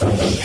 You.